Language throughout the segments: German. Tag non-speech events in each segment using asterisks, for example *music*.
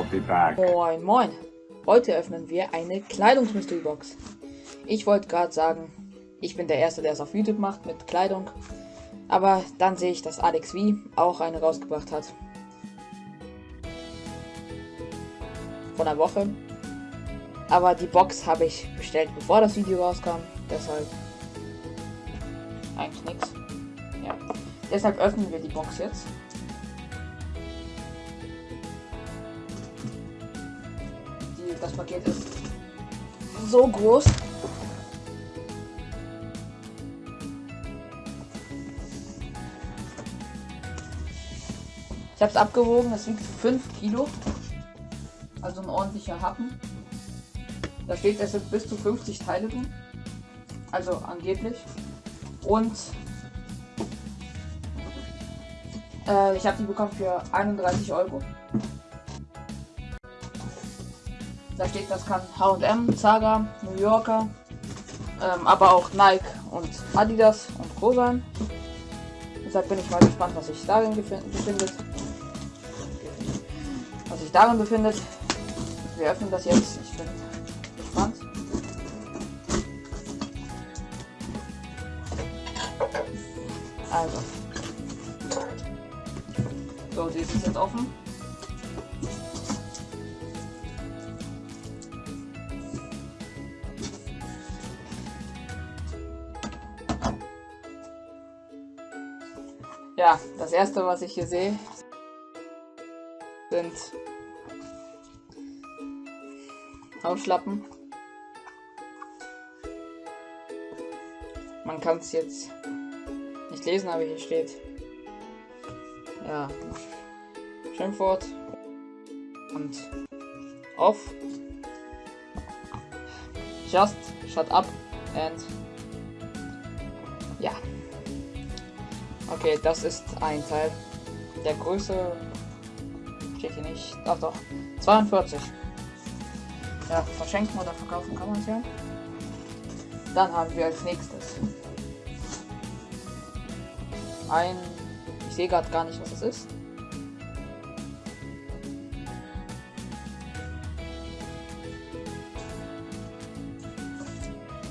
I'll be back. Moin, moin. Heute öffnen wir eine Kleidungsmystery-Box. Ich wollte gerade sagen, ich bin der Erste, der es auf YouTube macht mit Kleidung. Aber dann sehe ich, dass Alex V auch eine rausgebracht hat. Vor einer Woche. Aber die Box habe ich bestellt, bevor das Video rauskam. Deshalb eigentlich nichts. Ja. Deshalb öffnen wir die Box jetzt. Paket ist so groß. Ich habe es abgewogen, es wiegt 5 Kilo. Also ein ordentlicher Happen. Da steht, es sind bis zu 50 Teile drin. Also angeblich. Und äh, ich habe die bekommen für 31 Euro. Da steht, das kann H&M, Zaga, New Yorker, ähm, aber auch Nike und Adidas und Co. sein. Deshalb bin ich mal gespannt, was sich darin befindet. Was sich darin befindet. Wir öffnen das jetzt. Ich bin gespannt. Also. So, die ist jetzt offen. Ja, das erste, was ich hier sehe, sind Hautschlappen. Man kann es jetzt nicht lesen, aber hier steht ja Schimpfwort und off. Just shut up and ja. Okay, das ist ein Teil. Der Größe steht hier nicht. Doch, doch. 42. Ja, verschenken oder verkaufen kann man es ja. Dann haben wir als nächstes ein. Ich sehe gerade gar nicht, was es ist.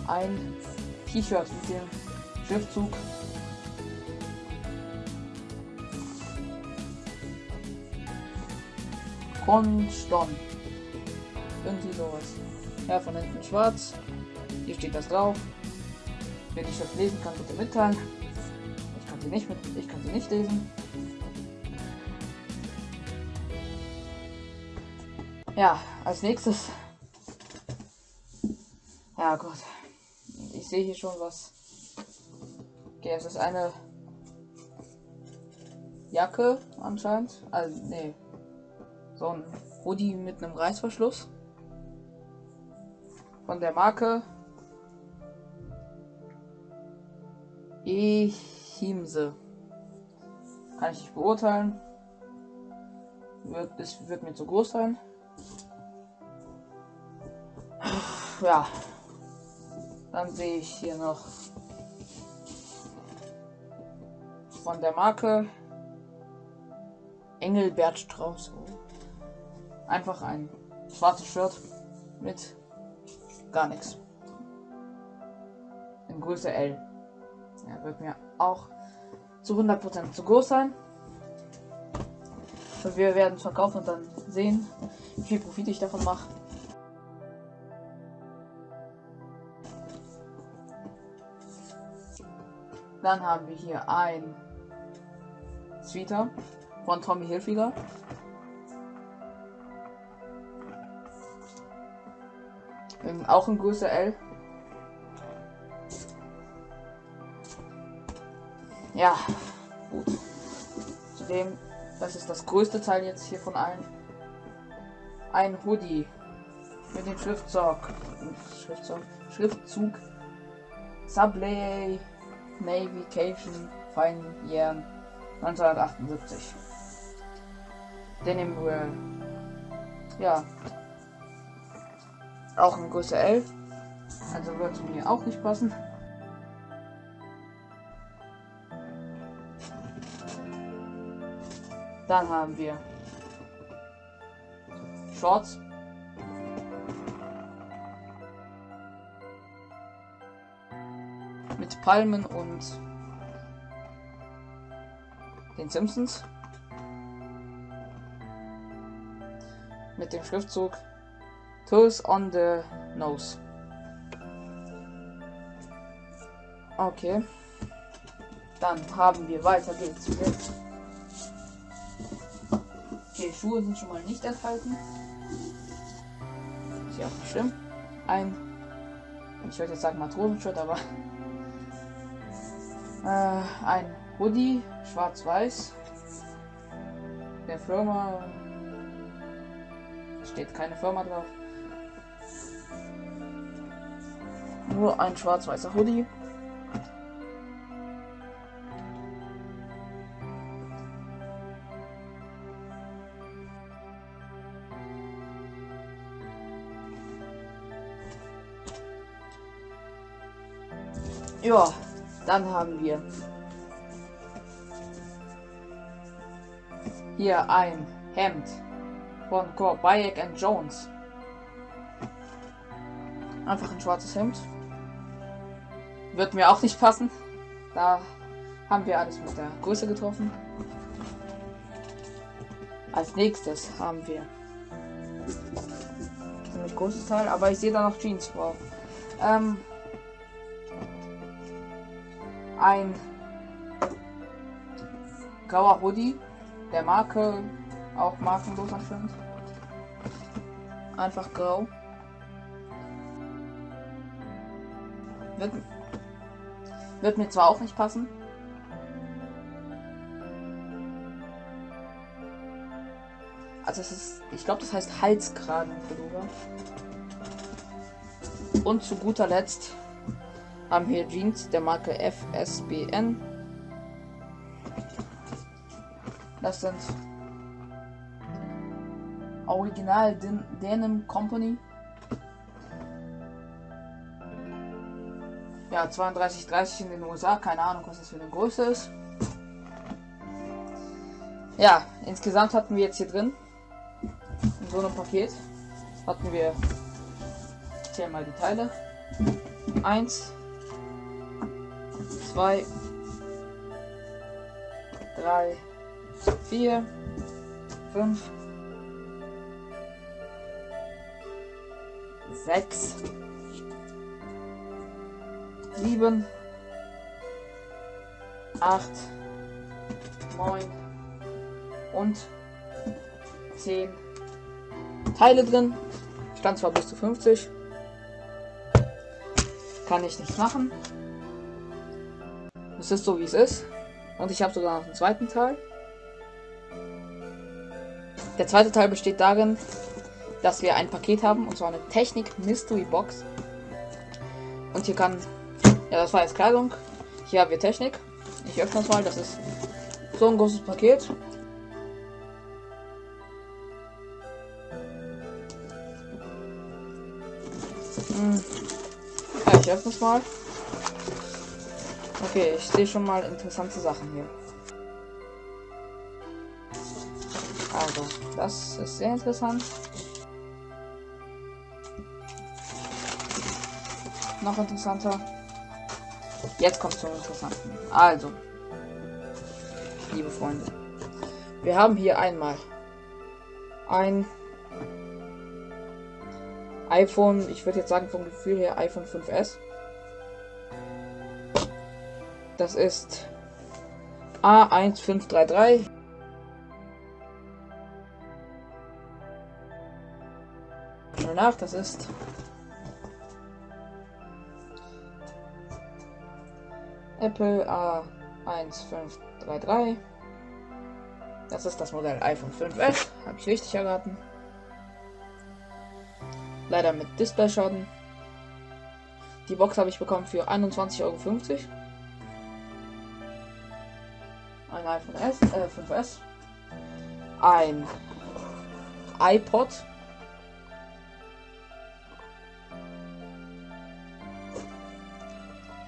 Ein T-Shirt mit dem Schriftzug Konston. Irgendwie sowas. Ja, von hinten schwarz. Hier steht das drauf. Wer die Schrift lesen kann, bitte mitteilen. Ich kann sie nicht mit, ich kann sie nicht lesen. Ja, als nächstes. Ja Gott. Ich sehe hier schon was. Okay, es ist eine Jacke anscheinend. Also, nee. So ein Hoodie mit einem Reißverschluss. Von der Marke Ehimse. Kann ich nicht beurteilen. Wird, es wird mir zu groß sein. Ja. Dann sehe ich hier noch von der Marke Engelbert Strauß. Einfach ein schwarzes Shirt mit gar nichts. In Größe L. Ja, wird mir auch zu 100% zu groß sein. Und wir werden es verkaufen und dann sehen, wie viel Profit ich davon mache. Dann haben wir hier ein Sweater von Tommy Hilfiger. Auch in Größe L. Ja, gut. Zudem, das ist das größte Teil jetzt hier von allen. Ein Hoodie. Mit dem Schriftzug, Schriftzug, Schriftzug. Sublay Navigation Fine Year. 1978. Den nehmen wir. Ja auch in Größe 11. Also wird zu mir auch nicht passen. Dann haben wir Shorts. Mit Palmen und den Simpsons. Mit dem Schriftzug Tools on the Nose. Okay. Dann haben wir weiter geht's mit. Okay, Schuhe sind schon mal nicht enthalten. Ist ja auch nicht schlimm. Ein, ich würde jetzt sagen Matrosenshirt, aber äh, ein Hoodie, schwarz-weiß. Der Firma steht keine Firma drauf. Nur ein schwarz-weißer Hoodie. Ja, dann haben wir hier ein Hemd von and Jones. Einfach ein schwarzes Hemd. Wird mir auch nicht passen. Da haben wir alles mit der Größe getroffen. Als nächstes haben wir ziemlich großes Teil, aber ich sehe da noch Jeans vor. Ähm, ein grauer Hoodie der Marke auch markenlos anscheinend. Einfach grau. Wird, wird mir zwar auch nicht passen. Also es ist, ich glaube, das heißt Halskragenpullover. Und zu guter Letzt haben wir Jeans der Marke FSBN. Das sind Original Denim Company. Ja, 32,30 in den USA. Keine Ahnung, was das für eine Größe ist. Ja, insgesamt hatten wir jetzt hier drin in so einem Paket hatten wir zählen mal die Teile. Eins, zwei, drei, vier, fünf, sechs, sieben, acht, neun und zehn Teile drin. Stand zwar bis zu 50. Kann ich nichts machen. Es ist so wie es ist. Und ich habe sogar noch einen zweiten Teil. Der zweite Teil besteht darin, dass wir ein Paket haben, und zwar eine Technik Mystery Box. Und hier kann, ja, das war jetzt Kleidung. Hier haben wir Technik. Ich öffne das mal, das ist so ein großes Paket. Hm. Ja, ich öffne es mal. Okay, ich sehe schon mal interessante Sachen hier. Also, das ist sehr interessant. Noch interessanter. Jetzt kommt zum Interessanten. Also, liebe Freunde, wir haben hier einmal ein iPhone, ich würde jetzt sagen vom Gefühl her iPhone 5S. Das ist A1533. Nach, das ist Apple A1533. Das ist das Modell iPhone 5S. *laughs* Habe ich richtig erraten. Leider mit Display-Schaden. Die Box habe ich bekommen für 21,50 Euro. Ein iPhone S, äh, 5S. Ein iPod.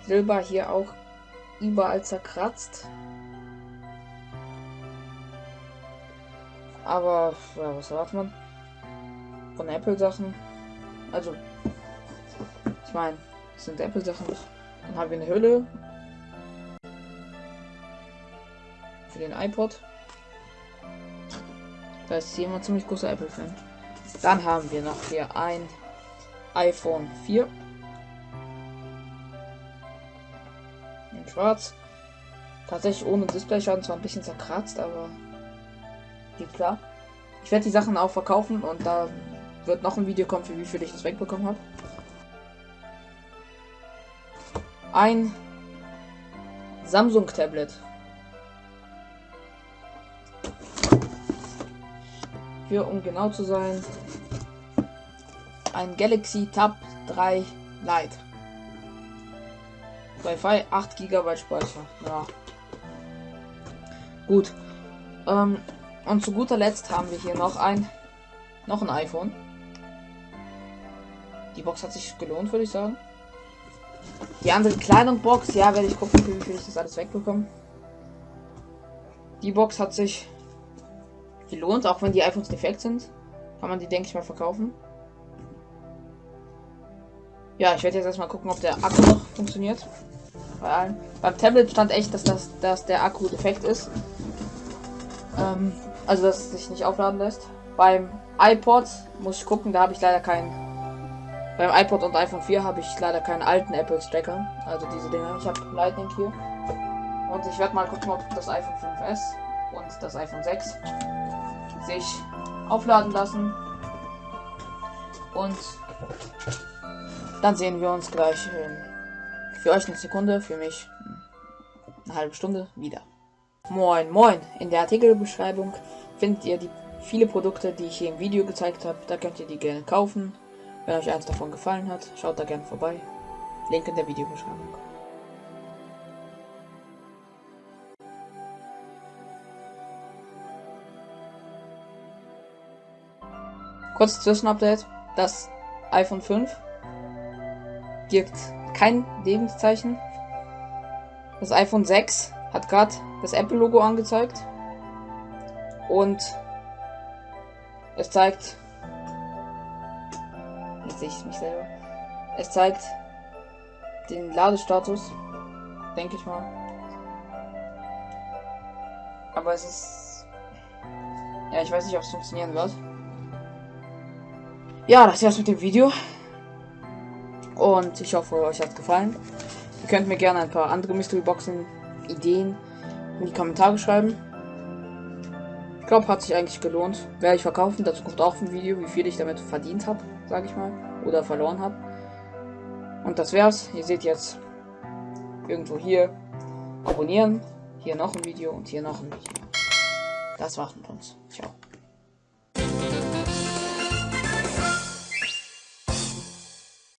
Silber hier auch überall zerkratzt. Aber ja, was erwartet man? von Apple-Sachen. Also, ich meine, das sind Apple-Sachen. Dann haben wir eine Hülle. Für den iPod. Da ist jemand ziemlich großer Apple-Fan. Dann haben wir noch hier ein iPhone 4. In schwarz. Tatsächlich ohne Display-Schaden, zwar ein bisschen zerkratzt, aber geht klar. Ich werde die Sachen auch verkaufen und da wird noch ein Video kommen, für wie viel ich das wegbekommen habe. Ein Samsung Tablet. Für, um genau zu sein, ein Galaxy Tab 3 Lite. Wi-Fi 8 GB Speicher. Ja. Gut. Ähm, und zu guter Letzt haben wir hier noch ein noch ein iPhone. Die Box hat sich gelohnt, würde ich sagen. Die andere Kleidung-Box, ja, werde ich gucken, wie viel ich das alles wegbekomme. Die Box hat sich gelohnt, auch wenn die iPhones defekt sind. Kann man die, denke ich mal, verkaufen. Ja, ich werde jetzt erstmal gucken, ob der Akku noch funktioniert. Allen. Beim Tablet stand echt, dass, das, dass der Akku defekt ist. Ähm, also, dass es sich nicht aufladen lässt. Beim iPod muss ich gucken, da habe ich leider keinen. Beim iPod und iPhone 4 habe ich leider keinen alten Apple Tracker. Also diese Dinger. Ich habe Lightning hier. Und ich werde mal gucken, ob das iPhone 5S und das iPhone 6 sich aufladen lassen. Und dann sehen wir uns gleich für euch eine Sekunde, für mich eine halbe Stunde wieder. Moin, moin. In der Artikelbeschreibung findet ihr die viele Produkte, die ich hier im Video gezeigt habe. Da könnt ihr die gerne kaufen. Wenn euch eins davon gefallen hat, schaut da gerne vorbei. Link in der Videobeschreibung. Kurzes Zwischenupdate. Das iPhone 5 gibt kein Lebenszeichen. Das iPhone 6 hat gerade das Apple-Logo angezeigt. Und es zeigt. Jetzt sehe ich mich selber. Es zeigt den Ladestatus. Denke ich mal. Aber es ist. Ja, ich weiß nicht, ob es funktionieren wird. Ja, das war's mit dem Video. Und ich hoffe, euch hat gefallen. Ihr könnt mir gerne ein paar andere Mystery Boxen Ideen in die Kommentare schreiben glaube, hat sich eigentlich gelohnt. Werde ich verkaufen. Dazu kommt auch ein Video, wie viel ich damit verdient habe, sage ich mal. Oder verloren habe. Und das wär's. Ihr seht jetzt irgendwo hier abonnieren. Hier noch ein Video und hier noch ein Video. Das war's mit uns. Ciao.